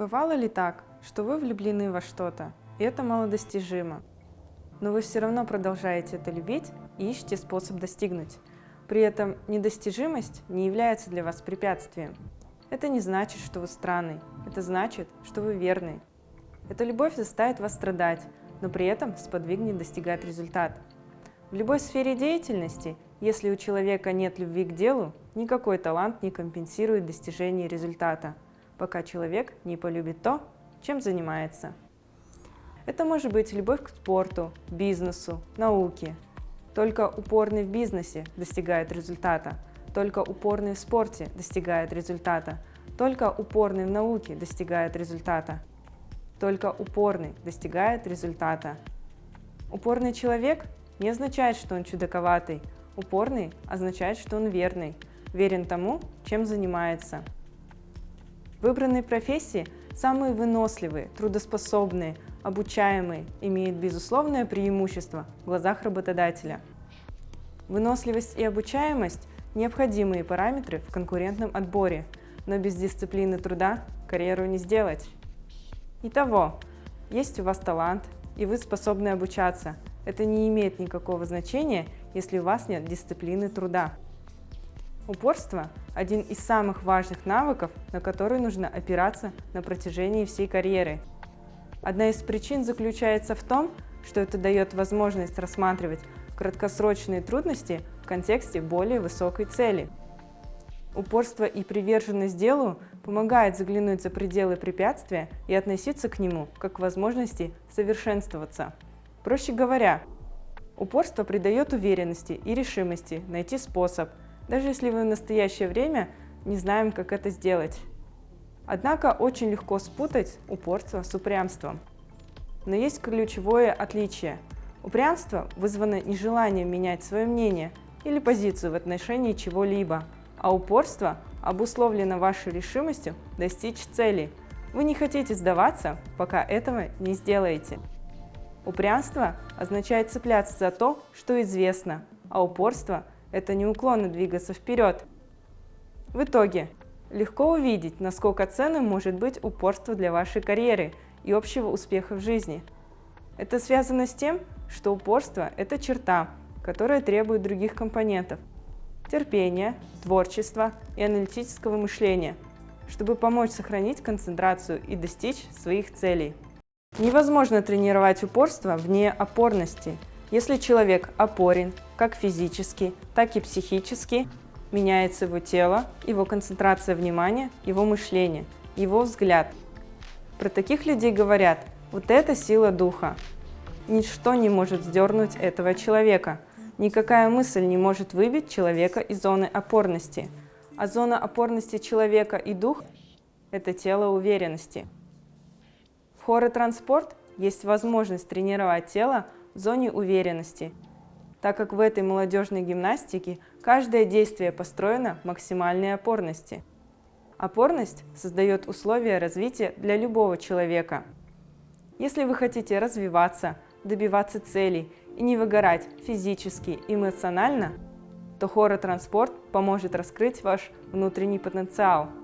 Бывало ли так, что вы влюблены во что-то, и это малодостижимо, но вы все равно продолжаете это любить и ищете способ достигнуть? При этом недостижимость не является для вас препятствием. Это не значит, что вы странный, это значит, что вы верный. Эта любовь заставит вас страдать, но при этом сподвигнет достигать результат. В любой сфере деятельности, если у человека нет любви к делу, никакой талант не компенсирует достижение результата – пока человек не полюбит то, чем занимается. Это может быть любовь к спорту, бизнесу, науке. Только упорный в бизнесе достигает результата, только упорный в спорте достигает результата, только упорный в науке достигает результата, только упорный достигает результата. Упорный человек не означает, что он чудаковатый, упорный означает, что он верный, верен тому, чем занимается. Выбранные профессии самые выносливые, трудоспособные, обучаемые, имеют безусловное преимущество в глазах работодателя. Выносливость и обучаемость – необходимые параметры в конкурентном отборе, но без дисциплины труда карьеру не сделать. Итого, есть у вас талант, и вы способны обучаться. Это не имеет никакого значения, если у вас нет дисциплины труда. Упорство – один из самых важных навыков, на который нужно опираться на протяжении всей карьеры. Одна из причин заключается в том, что это дает возможность рассматривать краткосрочные трудности в контексте более высокой цели. Упорство и приверженность делу помогает заглянуть за пределы препятствия и относиться к нему как к возможности совершенствоваться. Проще говоря, упорство придает уверенности и решимости найти способ – даже если вы в настоящее время не знаем, как это сделать. Однако очень легко спутать упорство с упрямством. Но есть ключевое отличие. Упрямство вызвано нежеланием менять свое мнение или позицию в отношении чего-либо, а упорство обусловлено вашей решимостью достичь цели. Вы не хотите сдаваться, пока этого не сделаете. Упрямство означает цепляться за то, что известно, а упорство – это неуклонно двигаться вперед. В итоге, легко увидеть, насколько ценным может быть упорство для вашей карьеры и общего успеха в жизни. Это связано с тем, что упорство – это черта, которая требует других компонентов – терпения, творчества и аналитического мышления, чтобы помочь сохранить концентрацию и достичь своих целей. Невозможно тренировать упорство вне опорности – если человек опорен как физически, так и психически, меняется его тело, его концентрация внимания, его мышление, его взгляд. Про таких людей говорят, вот это сила духа. Ничто не может сдернуть этого человека. Никакая мысль не может выбить человека из зоны опорности. А зона опорности человека и дух – это тело уверенности. В хоротранспорт есть возможность тренировать тело зоне уверенности, так как в этой молодежной гимнастике каждое действие построено максимальной опорности. Опорность создает условия развития для любого человека. Если вы хотите развиваться, добиваться целей и не выгорать физически и эмоционально, то хоротранспорт поможет раскрыть ваш внутренний потенциал –